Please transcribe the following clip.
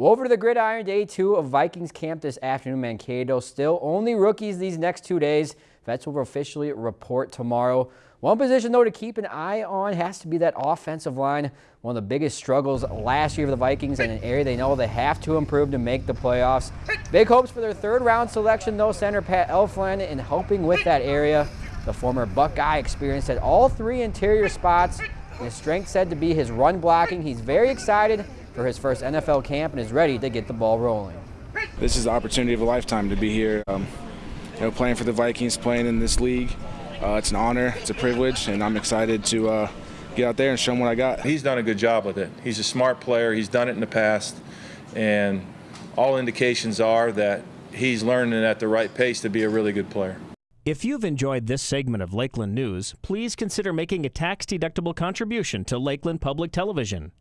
Well, over to the gridiron day two of Vikings camp this afternoon, Mankato. Still only rookies these next two days. Vets will officially report tomorrow. One position, though, to keep an eye on has to be that offensive line. One of the biggest struggles last year for the Vikings and an area they know they have to improve to make the playoffs. Big hopes for their third round selection, though, center Pat Elflein in helping with that area. The former Buckeye experienced at all three interior spots. His strength said to be his run blocking. He's very excited for his first NFL camp and is ready to get the ball rolling. This is the opportunity of a lifetime to be here. Um, you know, playing for the Vikings, playing in this league. Uh, it's an honor, it's a privilege, and I'm excited to uh, get out there and show them what I got. He's done a good job with it. He's a smart player. He's done it in the past, and all indications are that he's learning at the right pace to be a really good player. If you've enjoyed this segment of Lakeland News, please consider making a tax-deductible contribution to Lakeland Public Television.